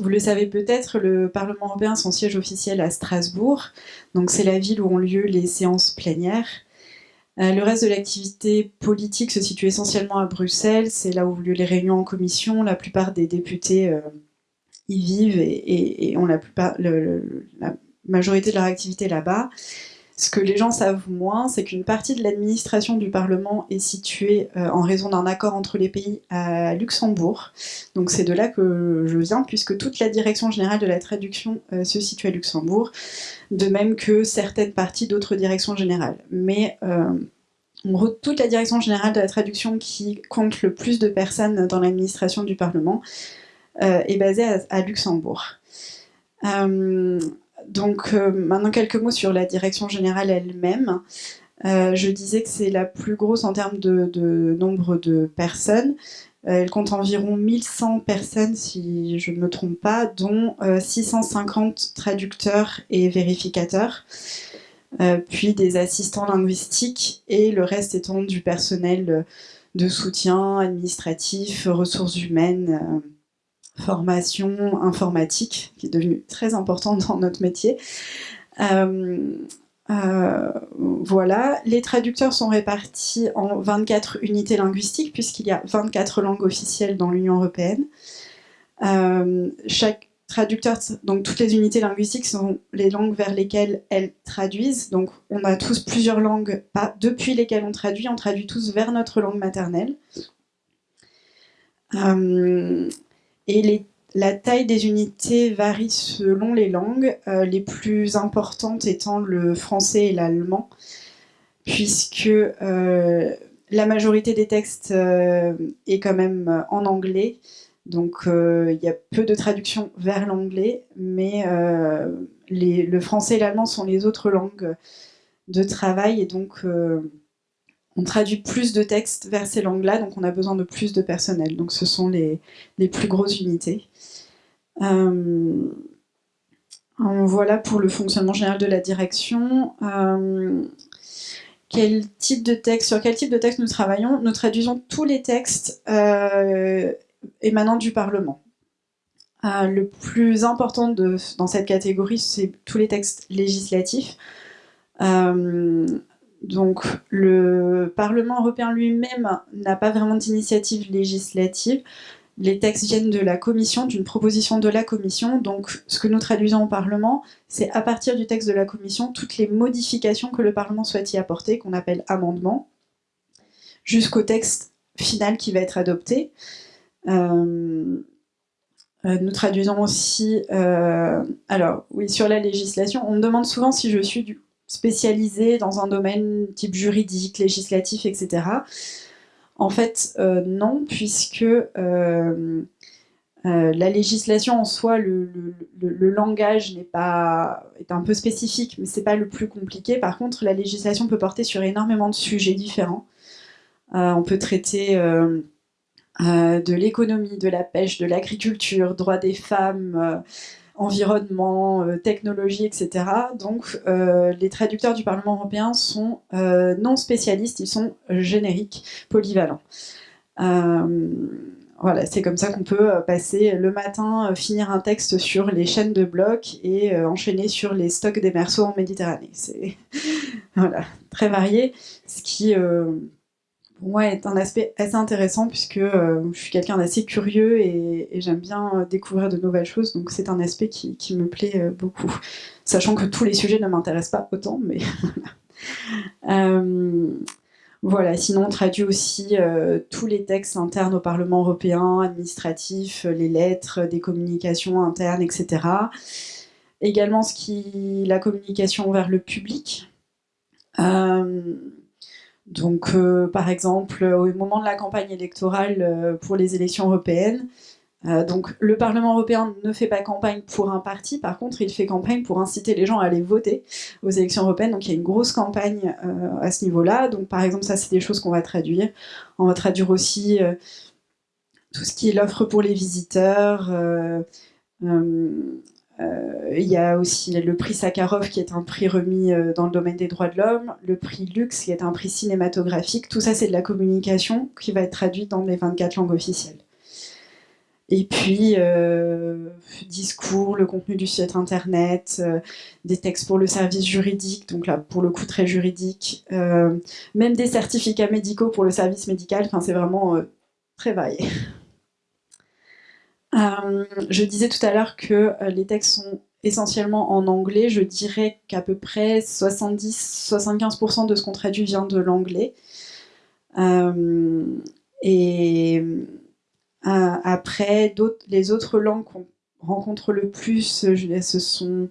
vous le savez peut-être, le Parlement européen a son siège officiel à Strasbourg, donc c'est la ville où ont lieu les séances plénières. Euh, le reste de l'activité politique se situe essentiellement à Bruxelles, c'est là où ont lieu les réunions en commission, la plupart des députés euh, y vivent et, ont la, plupart, la majorité de leur activité là-bas. Ce que les gens savent moins, c'est qu'une partie de l'administration du Parlement est située euh, en raison d'un accord entre les pays à Luxembourg. Donc c'est de là que je viens, puisque toute la direction générale de la traduction euh, se situe à Luxembourg, de même que certaines parties d'autres directions générales. Mais euh, toute la direction générale de la traduction qui compte le plus de personnes dans l'administration du Parlement est basée à Luxembourg. Donc euh, maintenant quelques mots sur la direction générale elle-même. Euh, je disais que c'est la plus grosse en termes de, nombre de personnes. Euh, elle compte environ 1100 personnes, si je ne me trompe pas, dont 650 traducteurs et vérificateurs, puis des assistants linguistiques, et le reste étant du personnel de soutien administratif, ressources humaines, formation informatique, qui est devenue très importante dans notre métier. Euh, euh, voilà, les traducteurs sont répartis en 24 unités linguistiques, puisqu'il y a 24 langues officielles dans l'Union européenne. Euh, chaque traducteur, donc toutes les unités linguistiques sont les langues vers lesquelles elles traduisent. Donc on a tous plusieurs langues depuis lesquelles on traduit, on traduit tous vers notre langue maternelle. Et la taille des unités varie selon les langues, euh, les plus importantes étant le français et l'allemand, puisque euh, la majorité des textes euh, est quand même en anglais, donc il y a peu de traduction vers l'anglais, mais le français et l'allemand sont les autres langues de travail, et donc on traduit plus de textes vers ces langues-là, donc on a besoin de plus de personnel. Donc ce sont les, plus grosses unités. Euh, voilà pour le fonctionnement général de la direction. Euh, quel type de texte, sur quel type de texte nous travaillons? Nous traduisons tous les textes euh, émanant du Parlement. le plus important dans cette catégorie, c'est tous les textes législatifs. Donc le Parlement européen lui-même n'a pas vraiment d'initiative législative. Les textes viennent de la Commission, d'une proposition de la Commission. Donc ce que nous traduisons au Parlement, c'est à partir du texte de la Commission, toutes les modifications que le Parlement souhaite y apporter, qu'on appelle amendements, jusqu'au texte final qui va être adopté. Euh, euh, nous traduisons aussi, euh, alors oui, sur la législation, on me demande souvent si je suis du spécialisé dans un domaine type juridique, législatif, etc. En fait, euh, non, puisque euh, euh, la législation en soi, le, langage n'est pas est un peu spécifique, mais c'est pas le plus compliqué. Par contre, la législation peut porter sur énormément de sujets différents. on peut traiter de l'économie, de la pêche, de l'agriculture, droits des femmes, environnement, euh, technologie, etc. Donc euh, les traducteurs du Parlement européen sont euh, non spécialistes, ils sont génériques, polyvalents. voilà, c'est comme ça qu'on peut passer le matin, finir un texte sur les chaînes de blocs et enchaîner sur les stocks des merceaux en Méditerranée. C'est voilà, très varié, ce qui pour est un aspect assez intéressant puisque euh, je suis quelqu'un d'assez curieux et, j'aime bien euh, découvrir de nouvelles choses, donc c'est un aspect qui, me plaît euh, beaucoup. Sachant que tous les sujets ne m'intéressent pas autant, mais voilà. Sinon, on traduit aussi tous les textes internes au Parlement européen, administratifs, les lettres, des communications internes, etc. Également, ce qui, la communication vers le public. Donc, euh, par exemple, au moment de la campagne électorale euh, pour les élections européennes, euh, donc le Parlement européen ne fait pas campagne pour un parti, par contre, il fait campagne pour inciter les gens à aller voter aux élections européennes. Donc, il y a une grosse campagne à ce niveau-là. Donc, par exemple, ça, c'est des choses qu'on va traduire. On va traduire aussi tout ce qui est l'offre pour les visiteurs. Euh, il y a aussi le prix Sakharov qui est un prix remis euh, dans le domaine des droits de l'homme, le prix Lux qui est un prix cinématographique. Tout ça, c'est de la communication qui va être traduite dans les 24 langues officielles. Et puis, euh, discours, le contenu du site internet, des textes pour le service juridique, donc là, pour le coup, très juridique, même des certificats médicaux pour le service médical, enfin, c'est vraiment très varié. je disais tout à l'heure que les textes sont essentiellement en anglais, je dirais qu'à peu près 70-75% de ce qu'on traduit vient de l'anglais. et euh, après, les autres langues qu'on rencontre le plus, ce sont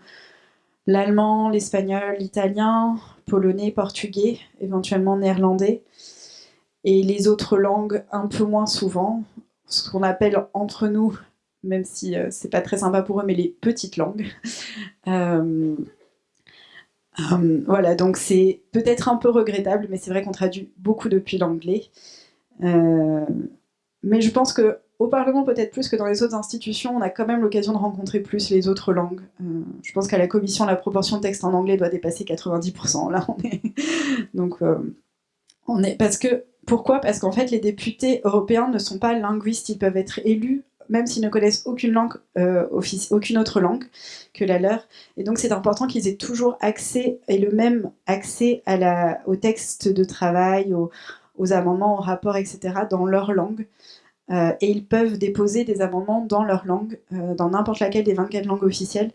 l'allemand, l'espagnol, l'italien, polonais, portugais, éventuellement néerlandais. Et les autres langues, un peu moins souvent, ce qu'on appelle entre nous, même si euh, c'est pas très sympa pour eux, mais les petites langues. Euh, voilà, donc c'est peut-être un peu regrettable, mais c'est vrai qu'on traduit beaucoup depuis l'anglais. mais je pense que au Parlement, peut-être plus que dans les autres institutions, on a quand même l'occasion de rencontrer plus les autres langues. Euh, je pense qu'à la Commission, la proportion de textes en anglais doit dépasser 90%. Là, on est... Donc, euh, on est... Parce que... Pourquoi? Parce qu'en fait, les députés européens ne sont pas linguistes. Ils peuvent être élus, même s'ils ne connaissent aucune langue, euh, aucune autre langue que la leur. Et donc, c'est important qu'ils aient toujours accès, et le même accès à la... aux textes de travail, aux, amendements, aux rapports, etc., dans leur langue. Euh, et ils peuvent déposer des amendements dans leur langue, euh, dans n'importe laquelle des 24 langues officielles.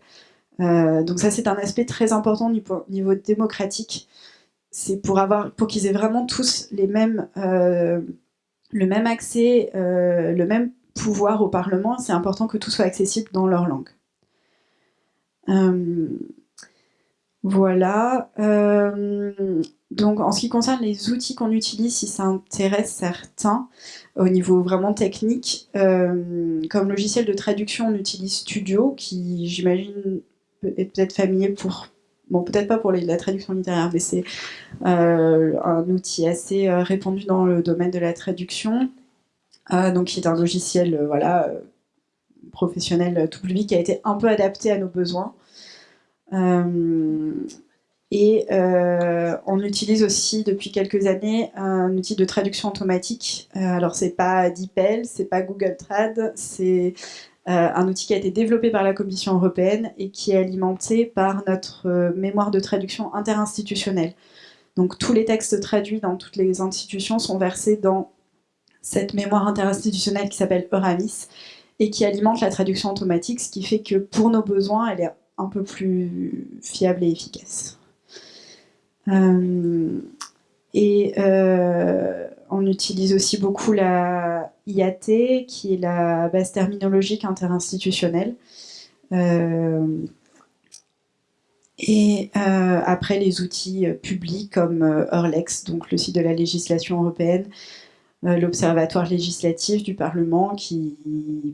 Donc ça, c'est un aspect très important au niveau démocratique. C'est pour, pour qu'ils aient vraiment tous le même accès, le même pouvoir au Parlement. C'est important que tout soit accessible dans leur langue. Voilà. donc, en ce qui concerne les outils qu'on utilise, si ça intéresse certains, au niveau vraiment technique. Euh, comme logiciel de traduction, on utilise Studio, qui j'imagine est peut-être familier pour... Bon, peut-être pas pour la traduction littéraire, mais c'est euh, un outil assez euh, répandu dans le domaine de la traduction. Donc, qui est un logiciel voilà, professionnel tout public qui a été un peu adapté à nos besoins. Et euh, on utilise aussi depuis quelques années un outil de traduction automatique. Euh, alors c'est pas DeepL, c'est pas Google Trad, c'est euh, un outil qui a été développé par la Commission européenne et qui est alimenté par notre mémoire de traduction interinstitutionnelle. Donc tous les textes traduits dans toutes les institutions sont versés dans cette mémoire interinstitutionnelle qui s'appelle Euramis et qui alimente la traduction automatique, ce qui fait que pour nos besoins, elle est un peu plus fiable et efficace. Euh, et euh, on utilise aussi beaucoup la IAT, qui est la base terminologique interinstitutionnelle. Euh, et après, les outils publics comme Eurlex, donc le site de la législation européenne, l'Observatoire législatif du Parlement qui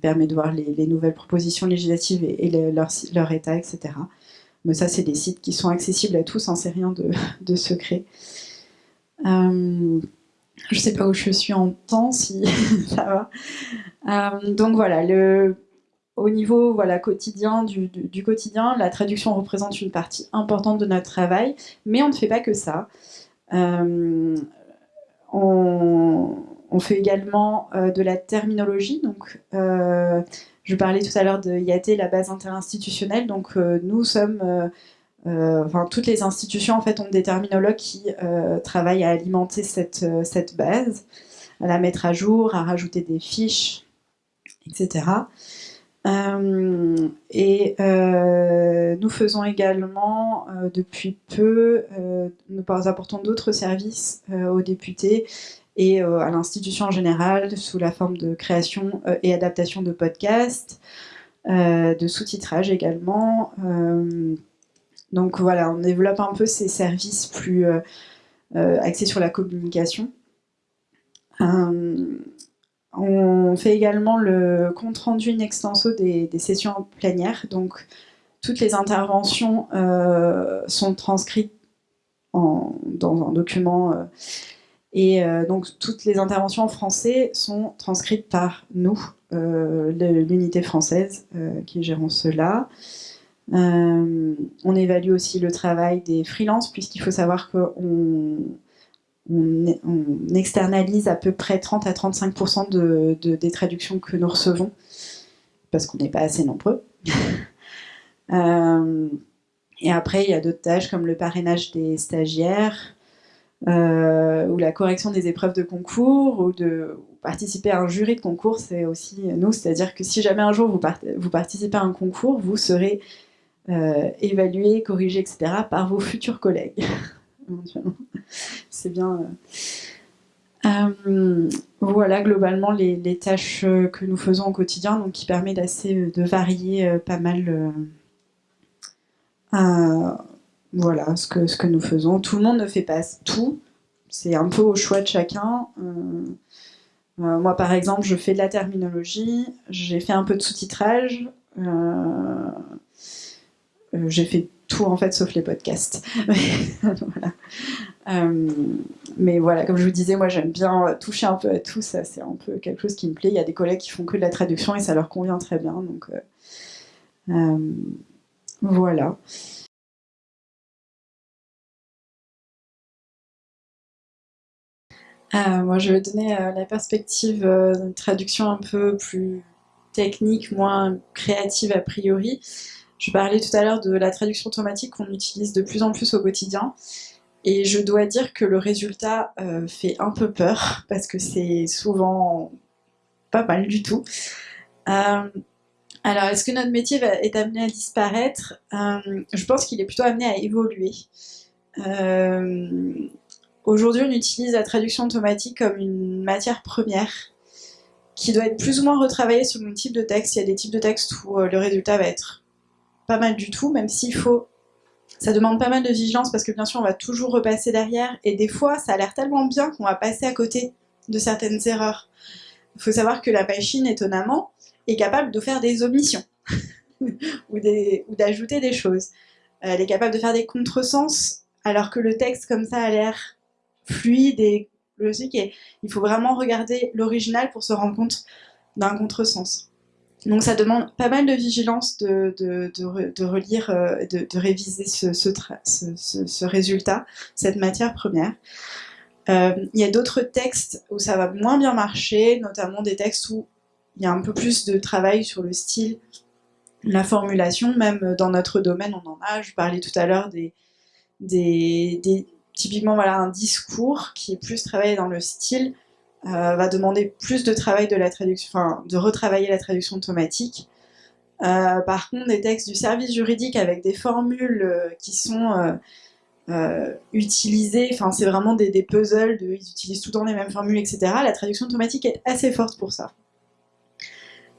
permet de voir les, nouvelles propositions législatives et, leur, leur, état, etc. Mais ça, c'est des sites qui sont accessibles à tous, hein, c'est rien de, secret. Euh, je ne sais pas où je suis en temps, si ça va. Euh, donc voilà, le, au niveau voilà, quotidien du, quotidien, la traduction représente une partie importante de notre travail, mais on ne fait pas que ça. Euh, on, on, fait également de la terminologie, donc je parlais tout à l'heure de IAT, la base interinstitutionnelle. Donc euh, nous sommes, euh, euh, enfin toutes les institutions en fait ont des terminologues qui travaillent à alimenter cette, cette base, à la mettre à jour, à rajouter des fiches, etc. et nous faisons également, depuis peu, nous apportons d'autres services aux députés et euh, à l'institution en général sous la forme de création euh, et adaptation de podcasts, euh, de sous-titrage également. donc voilà, on développe un peu ces services plus axés sur la communication. on fait également le compte rendu in extenso des, sessions plénières. Donc toutes les interventions sont transcrites en, dans un document et euh, donc toutes les interventions en français sont transcrites par nous, euh, l'unité française euh, qui gérons cela. on évalue aussi le travail des freelances, puisqu'il faut savoir qu'on on, externalise à peu près 30 à 35% de, des traductions que nous recevons, parce qu'on n'est pas assez nombreux. Euh, et après, il y a d'autres tâches comme le parrainage des stagiaires, euh, ou la correction des épreuves de concours, ou de participer à un jury de concours, c'est aussi nous, c'est-à-dire que si jamais un jour vous, vous, participez à un concours, vous serez euh, évalué, corrigé, etc. par vos futurs collègues. c'est bien... Euh, voilà globalement les, tâches que nous faisons au quotidien, donc qui permet d'assez de varier pas mal voilà ce que, ce que nous faisons. Tout le monde ne fait pas tout, c'est un peu au choix de chacun. Euh, euh, moi, par exemple, je fais de la terminologie, j'ai fait un peu de sous-titrage, euh, j'ai fait tout en fait sauf les podcasts. mais voilà, comme je vous disais, moi j'aime bien toucher un peu à tout, ça c'est un peu quelque chose qui me plaît. Il y a des collègues qui font que de la traduction et ça leur convient très bien, donc voilà. Euh, moi, je vais donner euh, la perspective euh, d'une traduction un peu plus technique, moins créative a priori. Je parlais tout à l'heure de la traduction automatique qu'on utilise de plus en plus au quotidien. Et je dois dire que le résultat fait un peu peur, parce que c'est souvent pas mal du tout. alors, est-ce que notre métier est amené à disparaître? Je pense qu'il est plutôt amené à évoluer. Aujourd'hui, on utilise la traduction automatique comme une matière première qui doit être plus ou moins retravaillée selon le type de texte. Il y a des types de textes où euh, le résultat va être pas mal du tout, même s'il faut... Ça demande pas mal de vigilance parce que bien sûr, on va toujours repasser derrière. Et des fois, ça a l'air tellement bien qu'on va passer à côté de certaines erreurs. Il faut savoir que la machine, étonnamment, est capable de faire des omissions ou d'ajouter des, des choses. Elle est capable de faire des contresens alors que le texte comme ça a l'air fluide et logique. Et il faut vraiment regarder l'original pour se rendre compte d'un contresens. Donc ça demande pas mal de vigilance de, de, relire, euh, de, réviser ce, ce, résultat, cette matière première. Euh, il y a d'autres textes où ça va moins bien marcher, notamment des textes où il y a un peu plus de travail sur le style, la formulation, même dans notre domaine on en a, je parlais tout à l'heure des, des, typiquement voilà, un discours qui est plus travaillé dans le style euh, va demander plus de travail de la traduction, enfin de retravailler la traduction automatique. Euh, par contre, des textes du service juridique avec des formules euh, qui sont utilisées, enfin c'est vraiment des, puzzles, de, ils utilisent tout le temps les mêmes formules, etc. La traduction automatique est assez forte pour ça.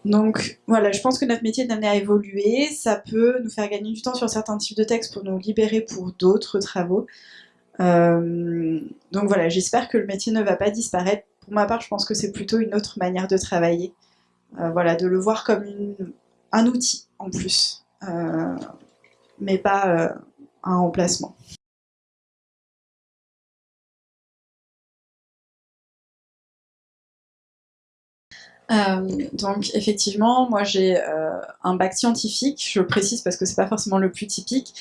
Donc voilà, je pense que notre métier est amené à évoluer, ça peut nous faire gagner du temps sur certains types de textes pour nous libérer pour d'autres travaux. Euh, donc voilà, j'espère que le métier ne va pas disparaître. Pour ma part, je pense que c'est plutôt une autre manière de travailler. Euh, voilà, de le voir comme un outil en plus, euh, mais pas un remplacement. Euh, donc effectivement, moi j'ai euh, un bac scientifique, je précise parce que c'est pas forcément le plus typique.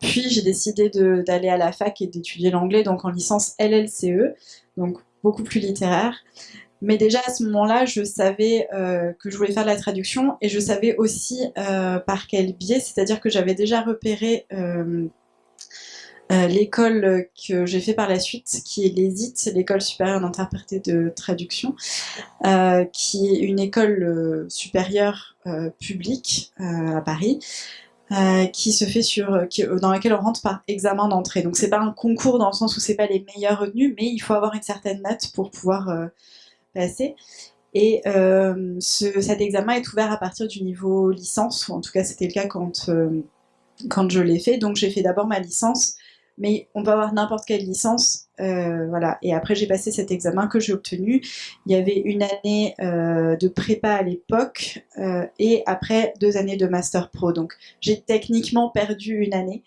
Puis j'ai décidé d'aller à la fac et d'étudier l'anglais, donc en licence LLCE, donc beaucoup plus littéraire. Mais déjà à ce moment-là, je savais euh, que je voulais faire de la traduction et je savais aussi par quel biais, c'est-à-dire que j'avais déjà repéré euh, l'école que j'ai fait par la suite, qui est l'ESIT, l'école supérieure d'interprété de traduction, euh, qui est une école euh, supérieure publique à Paris, qui se fait sur, dans laquelle on rentre par examen d'entrée. Donc c'est pas un concours dans le sens où c'est pas les meilleurs retenus, mais il faut avoir une certaine note pour pouvoir passer. Et cet examen est ouvert à partir du niveau licence, ou en tout cas c'était le cas quand, quand je l'ai fait. Donc j'ai fait d'abord ma licence mais on peut avoir n'importe quelle licence, euh, voilà. Et après, j'ai passé cet examen que j'ai obtenu. Il y avait une année euh, de prépa à l'époque, euh, et après deux années de Master Pro. Donc, j'ai techniquement perdu une année,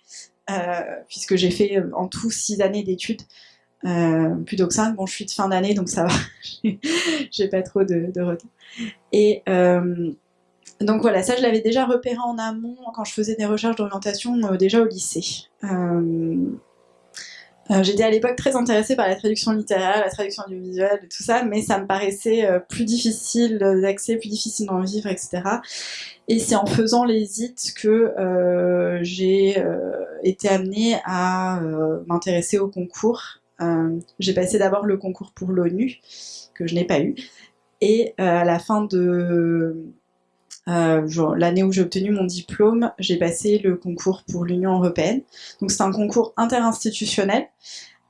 puisque j'ai fait en tout six années d'études. plutôt que cinq, bon je suis de fin d'année donc ça va, j'ai pas trop de, de retard. Et donc voilà, ça je l'avais déjà repéré en amont quand je faisais des recherches d'orientation euh, déjà au lycée. Euh, Euh, j'étais à l'époque très intéressée par la traduction littéraire, la traduction audiovisuelle, tout ça, mais ça me paraissait plus difficile d'accès, plus difficile d'en vivre, etc. Et c'est en faisant les IT que j'ai été amenée à m'intéresser au concours. j'ai passé d'abord le concours pour l'ONU, que je n'ai pas eu, et à la fin de euh, l'année où j'ai obtenu mon diplôme, j'ai passé le concours pour l'Union Européenne. Donc c'est un concours interinstitutionnel.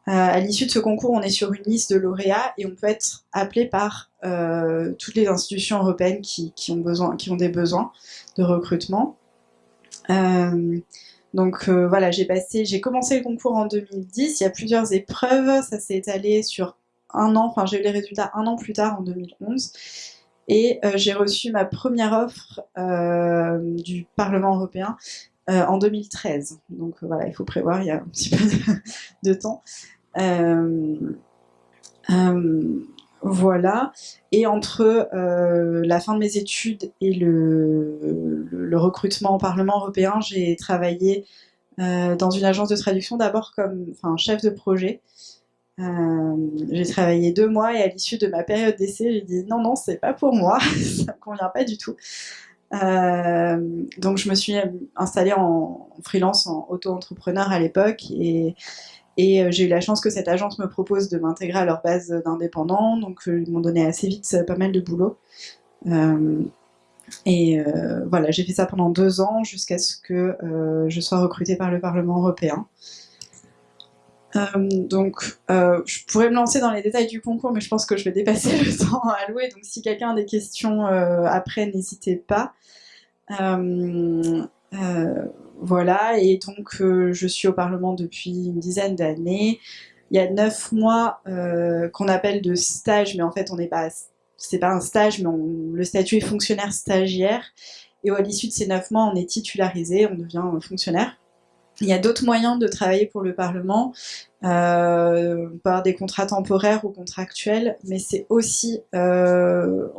Euh, à l'issue de ce concours, on est sur une liste de lauréats et on peut être appelé par euh, toutes les institutions européennes qui, ont des besoins de recrutement. donc voilà, j'ai j'ai commencé le concours en 2010. Il y a plusieurs épreuves, ça s'est étalé sur un an. Enfin, j'ai eu les résultats un an plus tard en 2011. Et euh, j'ai reçu ma première offre euh, du Parlement européen euh, en 2013. Donc voilà, il faut prévoir, il y a un petit peu de, temps. voilà. Et entre la fin de mes études et le, recrutement au Parlement européen, j'ai travaillé dans une agence de traduction d'abord comme enfin, chef de projet. Euh, j'ai travaillé deux mois et à l'issue de ma période d'essai, j'ai dit non, non, c'est pas pour moi, ça me convient pas du tout. Euh, donc je me suis installée en, freelance, en auto-entrepreneur à l'époque et, euh, j'ai eu la chance que cette agence me propose de m'intégrer à leur base d'indépendants, donc ils m'ont donné assez vite pas mal de boulot. et voilà, j'ai fait ça pendant deux ans jusqu'à ce que je sois recrutée par le Parlement européen. Euh, donc, euh, je pourrais me lancer dans les détails du concours, mais je pense que je vais dépasser le temps alloué. Donc, si quelqu'un a des questions euh, après, n'hésitez pas. voilà, et donc je suis au Parlement depuis une dizaine d'années. Il y a neuf mois qu'on appelle de stage, mais en fait, on n'est pas, c'est pas un stage, mais le statut est fonctionnaire stagiaire. Et à l'issue de ces neuf mois, on est titularisé, on devient fonctionnaire. Il y a d'autres moyens de travailler pour le Parlement, euh, par des contrats temporaires ou contractuels, mais c'est aussi euh,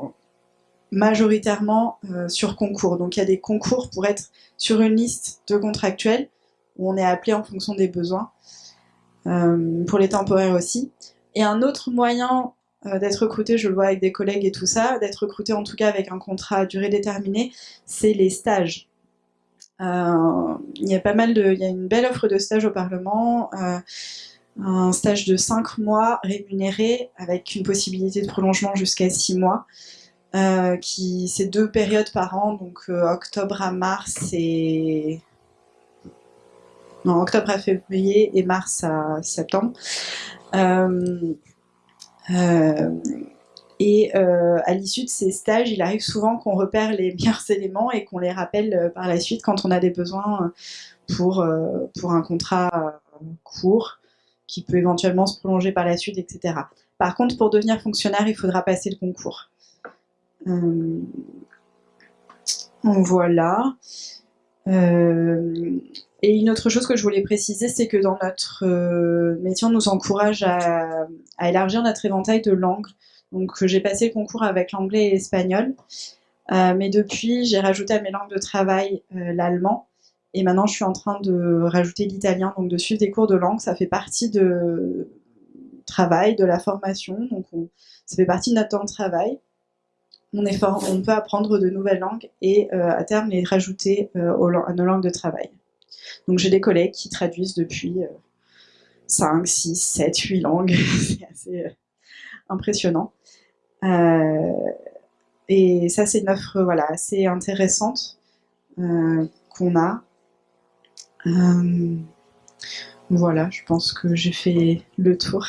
majoritairement euh, sur concours. Donc il y a des concours pour être sur une liste de contractuels, où on est appelé en fonction des besoins, pour les temporaires aussi. Et un autre moyen d'être recruté, je le vois avec des collègues et tout ça, d'être recruté en tout cas avec un contrat à durée déterminée, c'est les stages. Euh, il y a pas mal de, il y a une belle offre de stage au Parlement, euh, un stage de 5 mois rémunéré avec une possibilité de prolongement jusqu'à 6 mois. Euh, qui c'est deux périodes par an, donc octobre à mars et non octobre à février et mars à septembre. Et euh, à l'issue de ces stages, il arrive souvent qu'on repère les meilleurs éléments et qu'on les rappelle euh, par la suite quand on a des besoins euh, pour, pour un contrat court qui peut éventuellement se prolonger par la suite, etc. Par contre, pour devenir fonctionnaire, il faudra passer le concours. voilà. et une autre chose que je voulais préciser, c'est que dans notre métier, on nous encourage à, à élargir notre éventail de langues. Donc j'ai passé le concours avec l'anglais et l'espagnol. Euh, mais depuis, j'ai rajouté à mes langues de travail euh, l'allemand. Et maintenant, je suis en train de rajouter l'italien, donc de suivre des cours de langue. Ça fait partie de travail, de la formation. Donc ça fait partie de notre temps de travail. On, peut apprendre de nouvelles langues et euh, à terme les rajouter à nos langues de travail. Donc j'ai des collègues qui traduisent depuis 5, 6, 7, 8 langues. C'est assez impressionnant. Euh, et ça, c'est une offre voilà, assez intéressante euh, qu'on a. Euh, voilà, je pense que j'ai fait le tour.